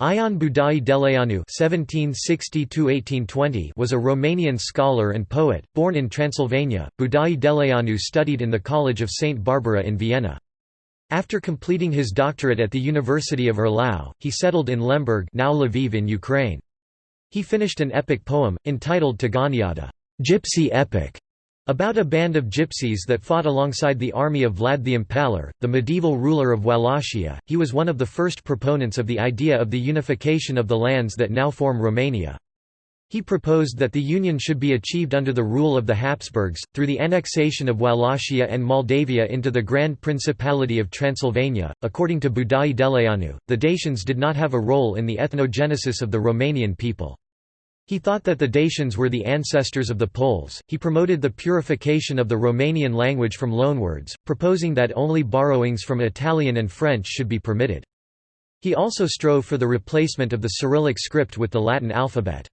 Ion Budai Deleanu (1760–1820) was a Romanian scholar and poet, born in Transylvania. Budai Deleanu studied in the College of Saint Barbara in Vienna. After completing his doctorate at the University of Erlau, he settled in Lemberg, now Lviv in Ukraine. He finished an epic poem entitled Țiganiada, gypsy epic, about a band of gypsies that fought alongside the army of Vlad the Impaler, the medieval ruler of Wallachia. He was one of the first proponents of the idea of the unification of the lands that now form Romania. He proposed that the union should be achieved under the rule of the Habsburgs, through the annexation of Wallachia and Moldavia into the Grand Principality of Transylvania. According to Budai Deleanu, the Dacians did not have a role in the ethnogenesis of the Romanian people. He thought that the Dacians were the ancestors of the Poles. He promoted the purification of the Romanian language from loanwords, proposing that only borrowings from Italian and French should be permitted. He also strove for the replacement of the Cyrillic script with the Latin alphabet.